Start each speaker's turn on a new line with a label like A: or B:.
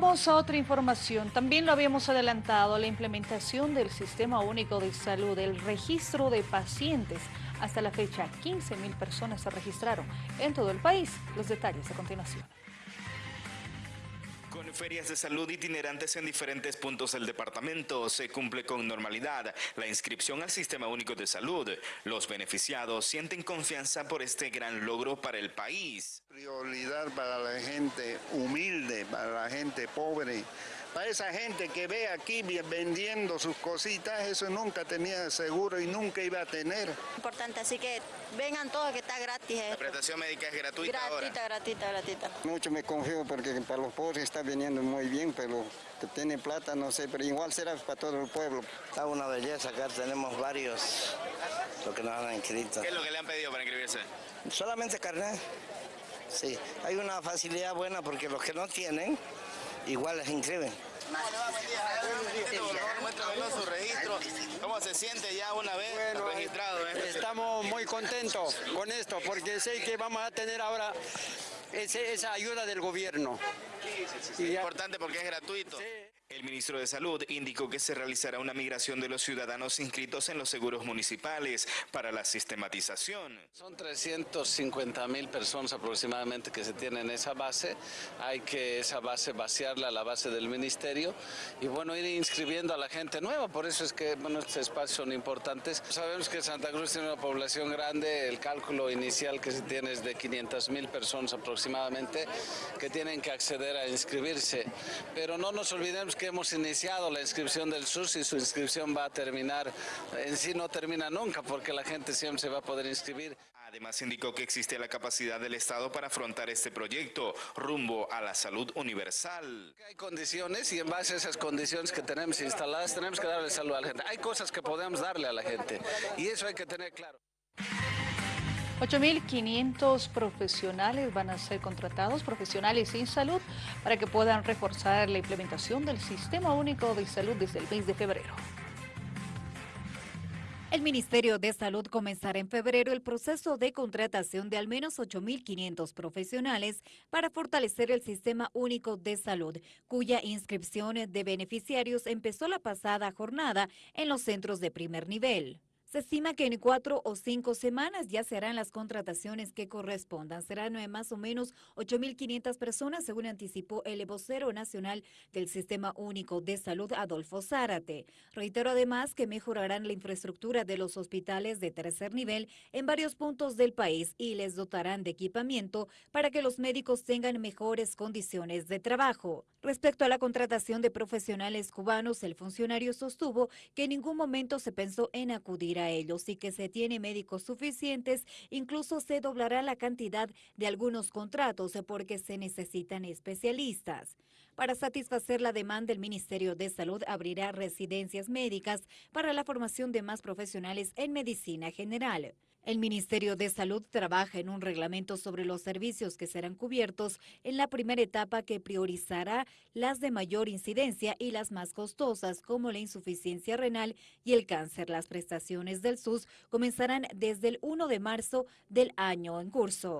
A: Vamos a otra información. También lo habíamos adelantado, la implementación del Sistema Único de Salud, el registro de pacientes. Hasta la fecha, 15 mil personas se registraron en todo el país. Los detalles a continuación.
B: Con ferias de salud itinerantes en diferentes puntos del departamento, se cumple con normalidad la inscripción al Sistema Único de Salud. Los beneficiados sienten confianza por este gran logro para el país.
C: Prioridad para la gente humilde, para la gente pobre, para esa gente que ve aquí vendiendo sus cositas, eso nunca tenía seguro y nunca iba a tener.
D: Importante, así que vengan todos que está gratis.
B: ¿La prestación médica es gratuita
D: Gratuita, gratuita, gratuita.
E: Mucho me confío porque para los pobres está viniendo muy bien, pero que tiene plata, no sé, pero igual será para todo el pueblo.
F: Está una belleza, acá tenemos varios, lo que nos han inscrito.
B: ¿Qué es lo que le han pedido para inscribirse?
F: Solamente carnet. Sí, hay una facilidad buena porque los que no tienen, igual les inscriben.
B: su registro. ¿Cómo se siente ya una vez registrado? eh?
G: Estamos muy contentos con esto porque sé que vamos a tener ahora ese- esa ayuda del gobierno.
B: Es importante porque es gratuito. El ministro de Salud indicó que se realizará una migración de los ciudadanos inscritos en los seguros municipales para la sistematización.
H: Son 350 mil personas aproximadamente que se tienen en esa base. Hay que esa base vaciarla a la base del ministerio y bueno, ir inscribiendo a la gente nueva. Por eso es que bueno, estos espacios son importantes. Sabemos que Santa Cruz tiene una población grande. El cálculo inicial que se tiene es de 500 mil personas aproximadamente que tienen que acceder a inscribirse. Pero no nos olvidemos que hemos iniciado la inscripción del SUS y su inscripción va a terminar. En sí no termina nunca porque la gente siempre se va a poder inscribir.
B: Además indicó que existe la capacidad del Estado para afrontar este proyecto rumbo a la salud universal.
H: Hay condiciones y en base a esas condiciones que tenemos instaladas tenemos que darle salud a la gente. Hay cosas que podemos darle a la gente y eso hay que tener claro.
A: 8.500 profesionales van a ser contratados, profesionales sin salud, para que puedan reforzar la implementación del Sistema Único de Salud desde el mes de febrero.
I: El Ministerio de Salud comenzará en febrero el proceso de contratación de al menos 8.500 profesionales para fortalecer el Sistema Único de Salud, cuya inscripción de beneficiarios empezó la pasada jornada en los centros de primer nivel. Se estima que en cuatro o cinco semanas ya se harán las contrataciones que correspondan. Serán más o menos 8.500 personas, según anticipó el vocero nacional del Sistema Único de Salud, Adolfo Zárate. Reitero además que mejorarán la infraestructura de los hospitales de tercer nivel en varios puntos del país y les dotarán de equipamiento para que los médicos tengan mejores condiciones de trabajo. Respecto a la contratación de profesionales cubanos, el funcionario sostuvo que en ningún momento se pensó en acudir a ellos y que se tiene médicos suficientes, incluso se doblará la cantidad de algunos contratos porque se necesitan especialistas. Para satisfacer la demanda, el Ministerio de Salud abrirá residencias médicas para la formación de más profesionales en medicina general. El Ministerio de Salud trabaja en un reglamento sobre los servicios que serán cubiertos en la primera etapa que priorizará las de mayor incidencia y las más costosas, como la insuficiencia renal y el cáncer. Las prestaciones del SUS comenzarán desde el 1 de marzo del año en curso.